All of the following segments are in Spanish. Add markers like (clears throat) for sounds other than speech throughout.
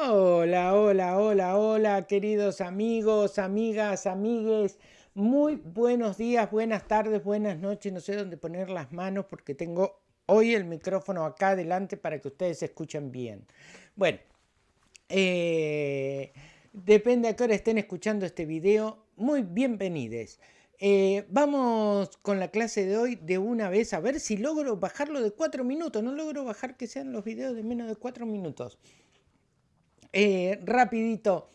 Hola, hola, hola, hola, queridos amigos, amigas, amigues. Muy buenos días, buenas tardes, buenas noches. No sé dónde poner las manos porque tengo hoy el micrófono acá adelante para que ustedes escuchen bien. Bueno, eh, depende a qué hora estén escuchando este video. Muy bienvenidos. Eh, vamos con la clase de hoy de una vez a ver si logro bajarlo de cuatro minutos. No logro bajar que sean los videos de menos de cuatro minutos. Eh, rapidito,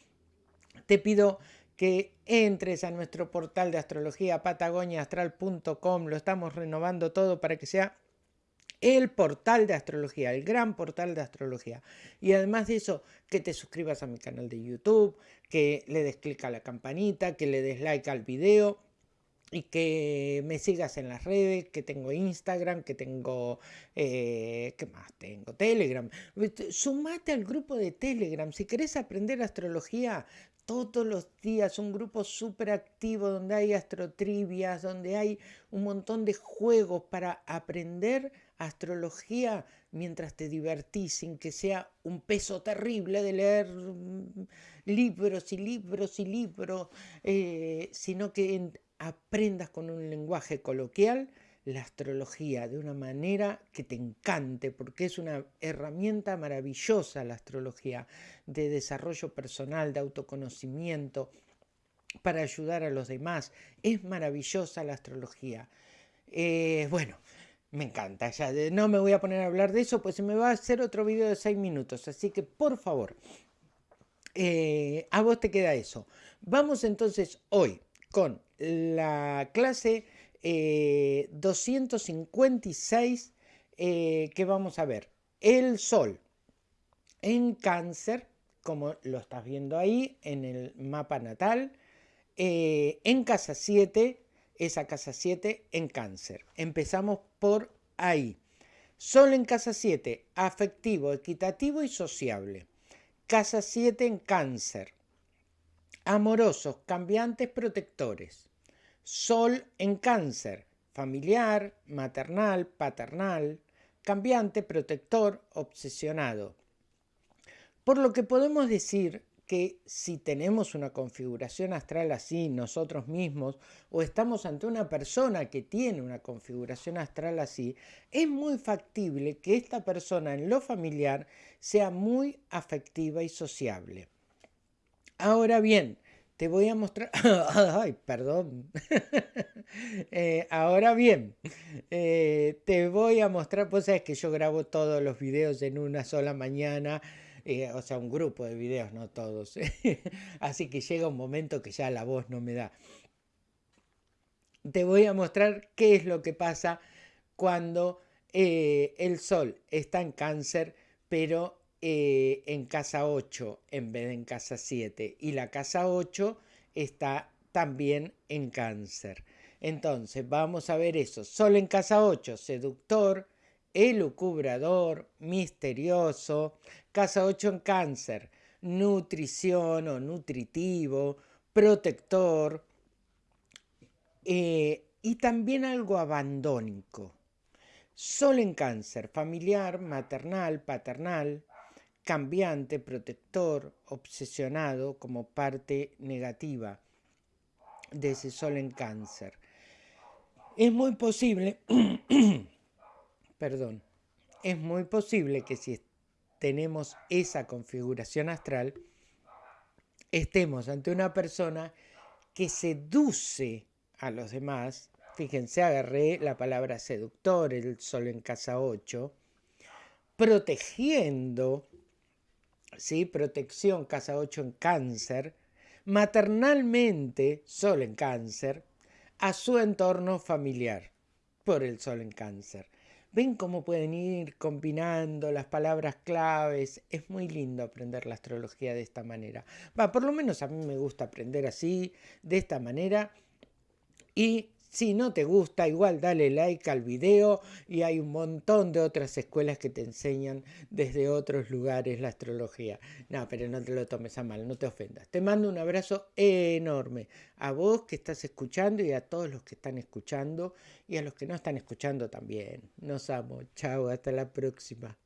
te pido que entres a nuestro portal de astrología patagoniaastral.com. Lo estamos renovando todo para que sea el portal de astrología, el gran portal de astrología. Y además de eso, que te suscribas a mi canal de YouTube, que le des clic a la campanita, que le des like al video y que me sigas en las redes, que tengo Instagram, que tengo, eh, ¿qué más tengo? Telegram. Sumate al grupo de Telegram. Si querés aprender astrología todos los días, un grupo súper activo donde hay astrotrivias, donde hay un montón de juegos para aprender astrología mientras te divertís, sin que sea un peso terrible de leer mm, libros y libros y libros, eh, sino que aprendas con un lenguaje coloquial la astrología de una manera que te encante, porque es una herramienta maravillosa la astrología de desarrollo personal, de autoconocimiento, para ayudar a los demás. Es maravillosa la astrología. Eh, bueno, me encanta, ya no me voy a poner a hablar de eso, pues se me va a hacer otro video de seis minutos, así que por favor, eh, a vos te queda eso. Vamos entonces hoy con la clase 256 eh, eh, que vamos a ver. El Sol en cáncer, como lo estás viendo ahí en el mapa natal, eh, en casa 7, esa casa 7 en cáncer. Empezamos por ahí. Sol en casa 7, afectivo, equitativo y sociable. Casa 7 en cáncer, amorosos, cambiantes, protectores. Sol en cáncer, familiar, maternal, paternal, cambiante, protector, obsesionado. Por lo que podemos decir que si tenemos una configuración astral así nosotros mismos o estamos ante una persona que tiene una configuración astral así, es muy factible que esta persona en lo familiar sea muy afectiva y sociable. Ahora bien, te voy a mostrar... (laughs) Ay, perdón. (laughs) Eh, ahora bien, eh, te voy a mostrar, pues sabes que yo grabo todos los videos en una sola mañana, eh, o sea, un grupo de videos, no todos. (laughs) Así que llega un momento que ya la voz no me da. Te voy a mostrar qué es lo que pasa cuando el Sol está en cáncer, pero eh, en casa 8 en vez de en casa 7 y la casa 8 está también en cáncer. Entonces vamos a ver eso. Sol en casa 8, seductor, elucubrador, misterioso. Casa 8 en cáncer, nutrición o nutritivo, protector eh, y también algo abandónico. Sol en cáncer, familiar, maternal, paternal, cambiante, protector, obsesionado como parte negativa de ese sol en cáncer. Es muy posible, (clears throat) perdón, es muy posible que si tenemos esa configuración astral, estemos ante una persona que seduce a los demás. Fíjense, agarré la palabra seductor, el sol en casa 8, protegiendo protección, casa 8 en cáncer, maternalmente, sol en cáncer, a su entorno familiar, por el sol en cáncer. ¿Ven cómo pueden ir combinando las palabras claves? Es muy lindo aprender la astrología de esta manera. Va, por lo menos a mí me gusta aprender así, de esta manera. Y si no te gusta, igual dale like al video y hay un montón de otras escuelas que te enseñan desde otros lugares la astrología. No, pero no te lo tomes a mal, no te ofendas. Te mando un abrazo enorme a vos que estás escuchando y a todos los que están escuchando y a los que no están escuchando también. Nos amo. Chao, hasta la próxima.